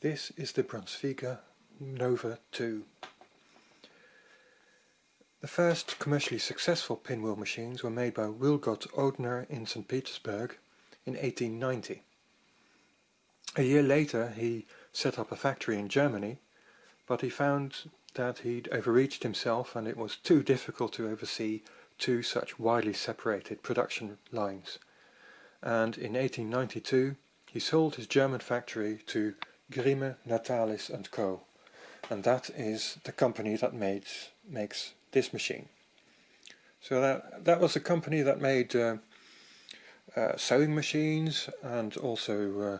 This is the Brunsviga Nova 2. The first commercially successful pinwheel machines were made by Willgodt Odhner in St. Petersburg in 1890. A year later he set up a factory in Germany, but he found that he'd overreached himself and it was too difficult to oversee two such widely separated production lines. And in 1892 he sold his German factory to Grimme, Natalis and Co. And that is the company that made, makes this machine. So that, that was a company that made uh, uh, sewing machines and also uh,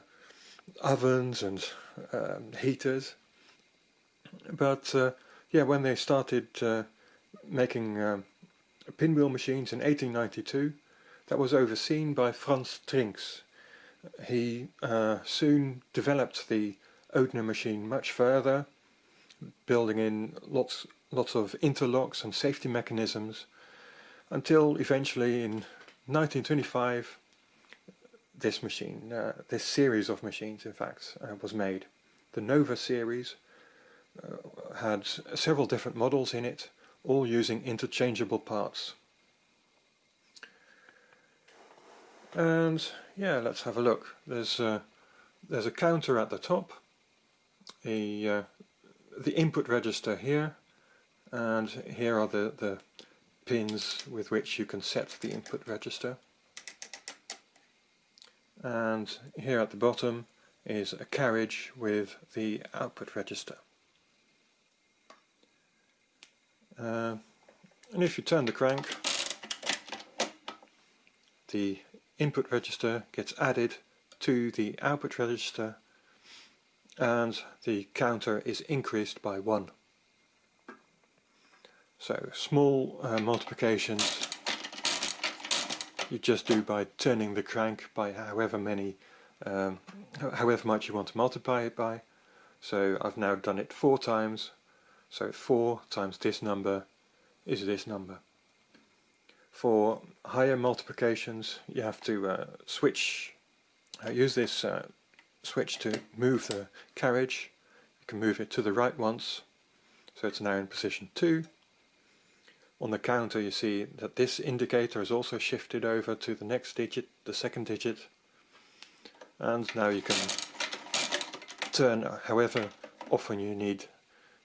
ovens and um, heaters. But uh, yeah, when they started uh, making um, pinwheel machines in 1892, that was overseen by Franz Trinks, he uh, soon developed the Odhner machine much further, building in lots, lots of interlocks and safety mechanisms, until eventually in 1925 this machine, uh, this series of machines in fact, uh, was made. The Nova series uh, had several different models in it, all using interchangeable parts. And yeah, let's have a look. There's a, there's a counter at the top, a, uh, the input register here, and here are the, the pins with which you can set the input register. And here at the bottom is a carriage with the output register. Uh, and if you turn the crank, the input register gets added to the output register and the counter is increased by 1. So small uh, multiplications you just do by turning the crank by however many, um, however much you want to multiply it by. So I've now done it four times, so 4 times this number is this number. For higher multiplications you have to uh, switch, uh, use this uh, switch to move the carriage. You can move it to the right once, so it's now in position 2. On the counter you see that this indicator is also shifted over to the next digit, the second digit, and now you can turn however often you need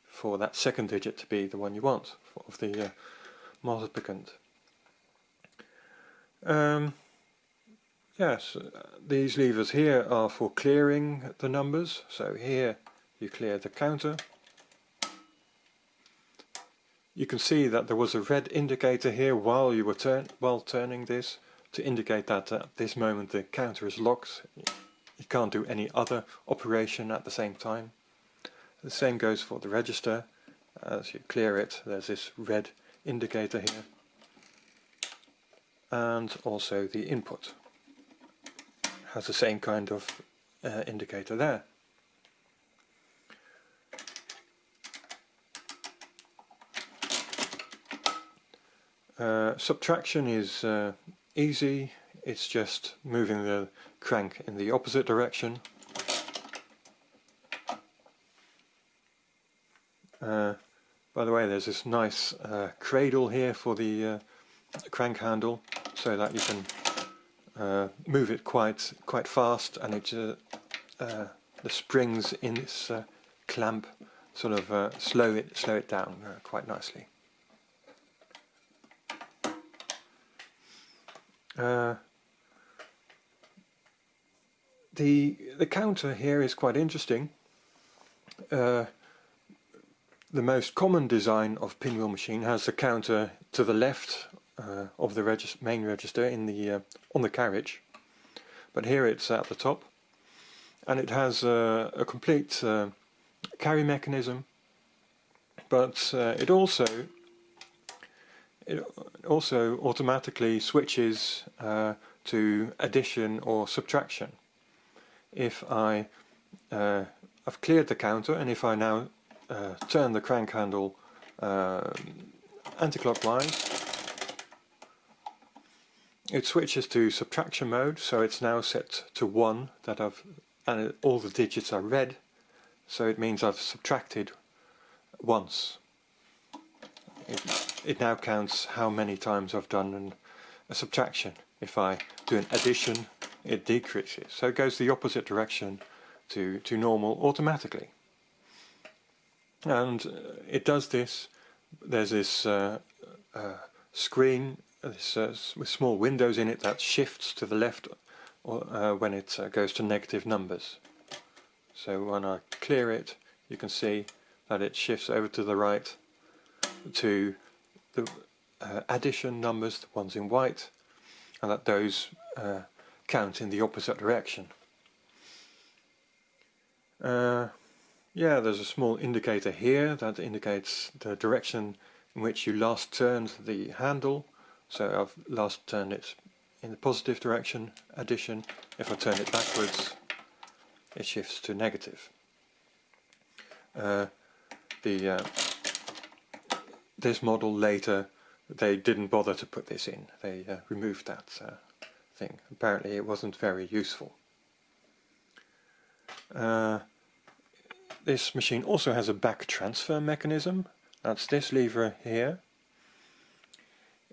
for that second digit to be the one you want of the uh, multiplicand. Um, yes, uh, these levers here are for clearing the numbers. So here you clear the counter. You can see that there was a red indicator here while you were turn while turning this to indicate that at this moment the counter is locked. You can't do any other operation at the same time. The same goes for the register. As you clear it, there's this red indicator here and also the input has the same kind of uh, indicator there. Uh, subtraction is uh, easy, it's just moving the crank in the opposite direction. Uh, by the way, there's this nice uh, cradle here for the uh, crank handle so that you can uh, move it quite quite fast and it uh, uh, the springs in this uh, clamp sort of uh, slow it slow it down quite nicely. the the counter here is quite interesting. the most common design of pinwheel machine has the counter to the left uh, of the regis main register in the uh, on the carriage. But here it's at the top and it has uh, a complete uh, carry mechanism. But uh, it also it also automatically switches uh, to addition or subtraction. If I I've cleared the counter and if I now turn the crank handle anti-clockwise it switches to subtraction mode, so it's now set to 1, that I've, and all the digits are red, so it means I've subtracted once. It, it now counts how many times I've done an, a subtraction. If I do an addition, it decreases. So it goes the opposite direction to, to normal automatically. And it does this, there's this uh, uh, screen this, uh, with small windows in it that shifts to the left uh, when it uh, goes to negative numbers. So when I clear it, you can see that it shifts over to the right to the uh, addition numbers, the ones in white, and that those uh, count in the opposite direction. Uh, yeah, there's a small indicator here that indicates the direction in which you last turned the handle. So I've last turned it in the positive direction, addition. If I turn it backwards, it shifts to negative. Uh, the uh, this model later they didn't bother to put this in. They uh, removed that uh, thing. Apparently it wasn't very useful. Uh, this machine also has a back transfer mechanism. That's this lever here.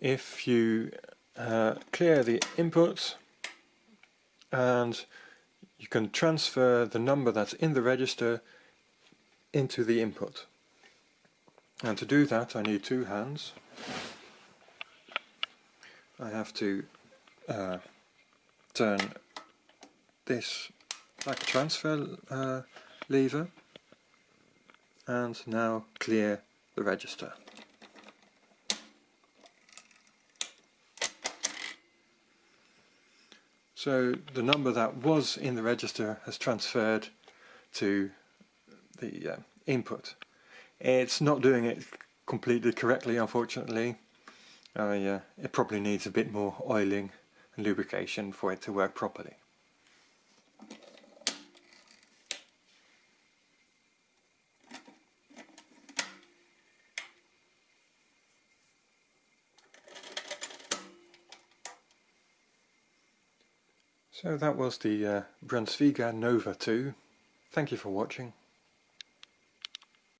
If you uh, clear the input and you can transfer the number that's in the register into the input. And to do that I need two hands. I have to uh, turn this back transfer uh, lever and now clear the register. So the number that was in the register has transferred to the uh, input. It's not doing it completely correctly unfortunately. Uh, uh, it probably needs a bit more oiling and lubrication for it to work properly. So that was the uh, Brunsviga Nova 2. Thank you for watching.